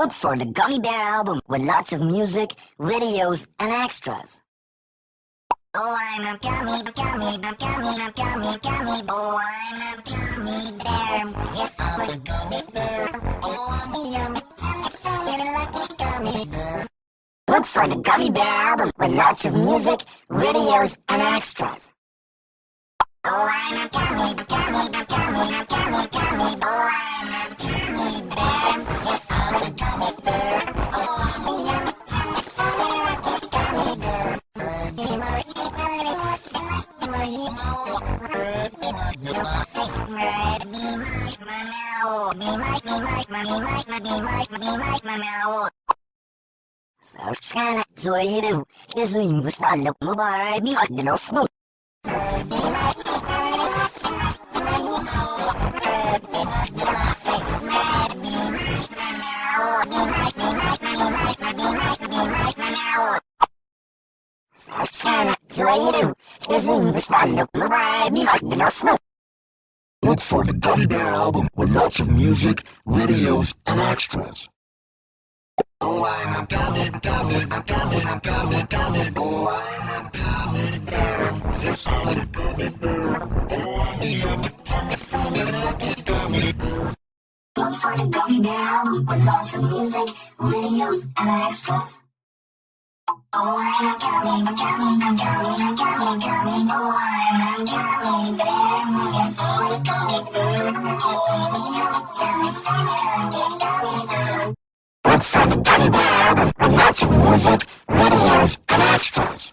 Look for the Gummy Bear album with lots of music, videos, and extras. Oh, I'm a gummy, gummy, gummy, gummy, gummy boy. I'm a gummy bear. Yes, I'm a gummy bear. Oh, I'm a yummy, tummy, funny, lucky gummy bear. Look for the Gummy Bear album with lots of music, videos, and extras. Oh, I'm a gummy, gummy, gummy, gummy, gummy boy. I'm a gummy bear. Search kana zoiru, izuim gustallo mubarak bir adilofnu. Search Look for the Gummy Bear album with lots of music, videos, and extras. Oh, I'm a gummy, gummy, gummy, gummy, gummy boy. I'm a gummy bear. Yes, I'm a gummy bear. Oh, I'm a tummy, funny, lucky gummy bear. Look for the Gummy Bear album with lots of music, videos, and extras. Oh, I'm boy. I'm. Yes, I'm. Oh, I'm a yummy, tummy, funny, lucky gummy bear. Look for the Gummy Bear album with lots of music, videos, and extras.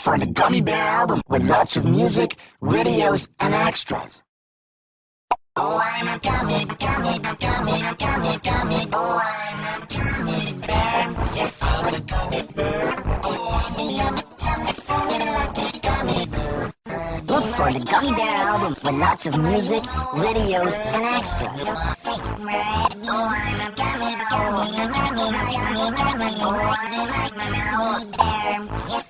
Look for the Gummy Bear album with lots of music, videos, and extras. Oh, I'm a gummy, gummy, gummy, gummy, gummy boy. I'm a gummy bear. Yes, I'm a gummy bear. Oh, I'm a yummy, tummy, funny, lucky gummy bear. Look for the Gummy Bear album with lots of music, videos, and extras. Oh, I'm a gummy, gummy, gummy, gummy, gummy boy. I'm a gummy bear. Yes,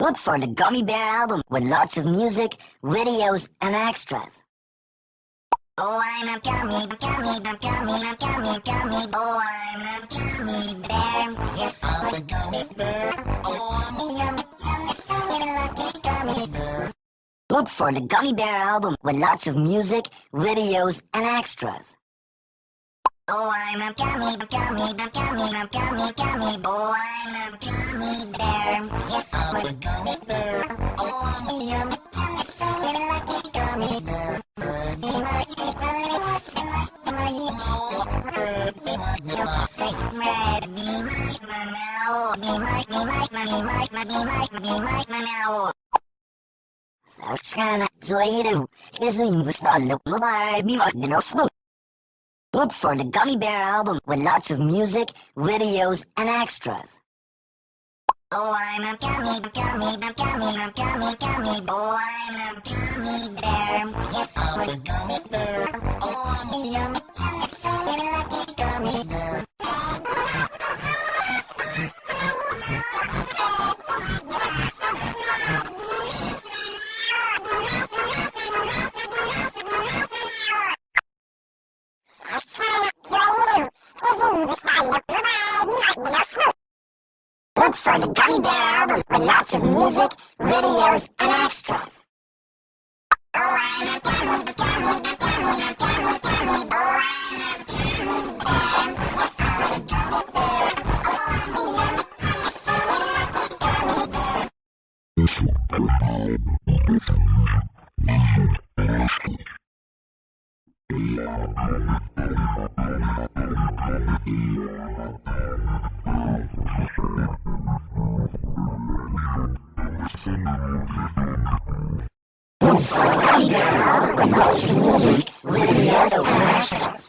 Look for the Gummy Bear album with lots of music, videos, and extras. Oh, I'm a gummy, gummy, gummy, gummy, gummy boy. Oh, I'm a gummy bear. Yes, I'm a gummy bear. Oh, I'm a Look for the Gummy Bear album with lots of music, videos, and extras. Oh, I'm a gummy, gummy, gummy, gummy, gummy boy. I'm a gummy bear. Yes, I'm a gummy bear. Oh, I'm a yummy, tummy, funny, lucky gummy bear. Be my, my, Look for the Gummy Bear album with lots of music, videos, and extras. Oh, I'm a gummy, gummy, gummy, gummy, gummy boy. I'm a gummy bear. Yes, I'm a gummy bear. Oh, I'm a yummy, funny, lucky gummy bear. For the Gummy Bear album with lots of music, videos, and extras. Oh, I'm a gummy, gummy, gummy, gummy, gummy boy. I'm a gummy bear. Yes, I'm a gummy bear. Oh, I'm a gummy one album with lots of music, videos, and extras.